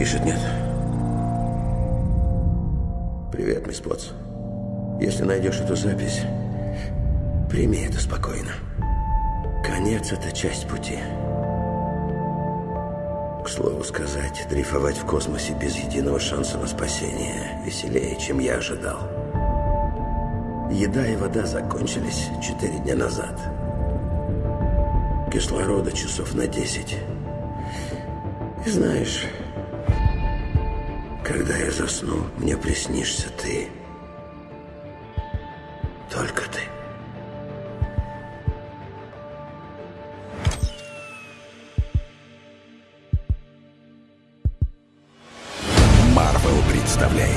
Пишет нет. Привет, мисс Потс. Если найдешь эту запись, прими это спокойно. Конец – это часть пути. К слову сказать, дрейфовать в космосе без единого шанса на спасение веселее, чем я ожидал. Еда и вода закончились четыре дня назад. Кислорода часов на десять. И знаешь, когда я засну, мне приснишься ты. Только ты. Марвел представляет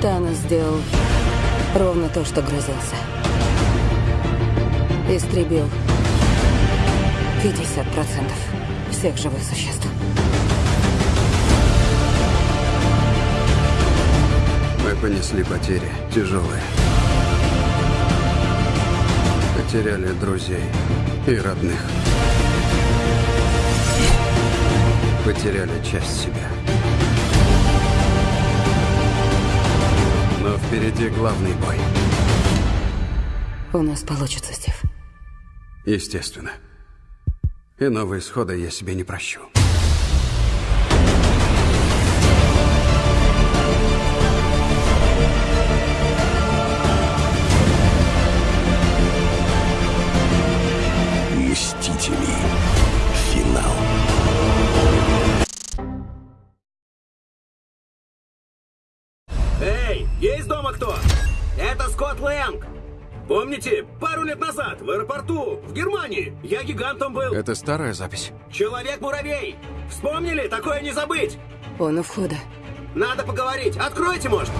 Танос сделал ровно то, что грозился. Истребил 50% всех живых существ. Мы понесли потери, тяжелые. Потеряли друзей и родных. Потеряли часть себя. Но впереди главный бой. У нас получится, Стив. Естественно. Иного исхода я себе не прощу. Мстители. Финал. Эй, есть дома кто? Это Скотт Лэнг. Помните, пару лет назад в аэропорту в Германии я гигантом был. Это старая запись. Человек-муравей. Вспомнили? Такое не забыть. Он у входа. Надо поговорить. Откройте, может.